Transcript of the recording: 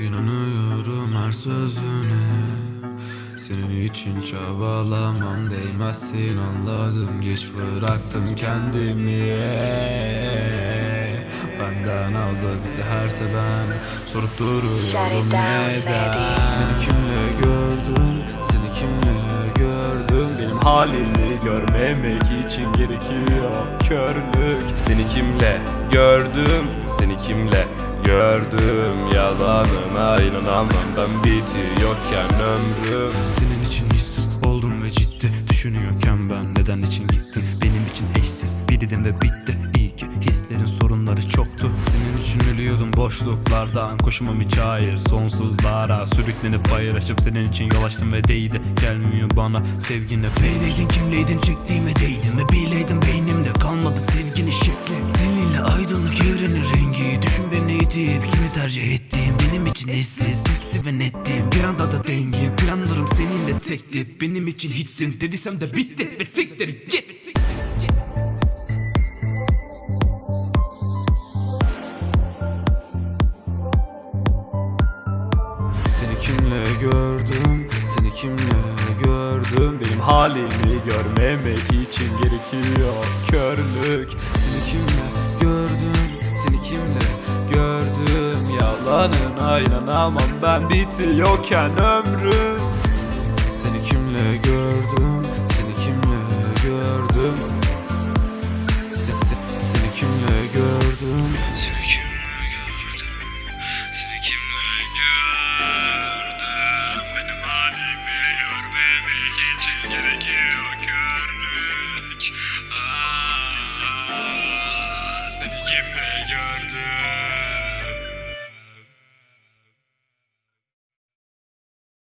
İnanıyorum her sözüne. Senin için çabalamam değmezsin anladım. Geç bıraktım kendimi. Benden aldı bizi her seven. Sorup duruyorum neden. Seni kimle gördüm? Seni kimle gördüm? Benim halimi görmemek için gerekiyor körlük. Seni kimle gördüm Seni kimle gördüm? Yalanına inanamam ben bitiyorken ömrüm. Senin için hissiz oldum ve ciddi Düşünüyorken ben neden için gittin Benim için eşsiz biriydim ve bitti. İyi ki hislerin sorunları çoktu Ölüyordum boşluklardan. Koşumam hiç hayır sonsuzlara Sürüklenip bayır açıp senin için yol açtım ve değdi. Gelmiyor bana sevgine Neredeydin kimleydin çektiğime değdin Ve bileydin beynimde. Kalmadı sevginin şekli. Seninle aydınlık evrenin rengi. Düşün beni itip kimi tercih ettiğim. Benim için eşsiz seksi ve nettim Bir anda da dengin. Planlarım seninle tekti Benim için hiçsin. Dediysem de bitti Ve siktir git kimle gördüm, seni kimle gördüm? Benim halimi görmemek için gerekiyor körlük. Seni kimle gördüm, seni kimle gördüm? Yalanına inanamam ben bitiyorken ömrüm. Seni kimle gördüm, seni kimle gördüm? Seni, seni, seni kimle gördüm? Seni kimle gördüm, seni kimle gördüm Kimle gördüm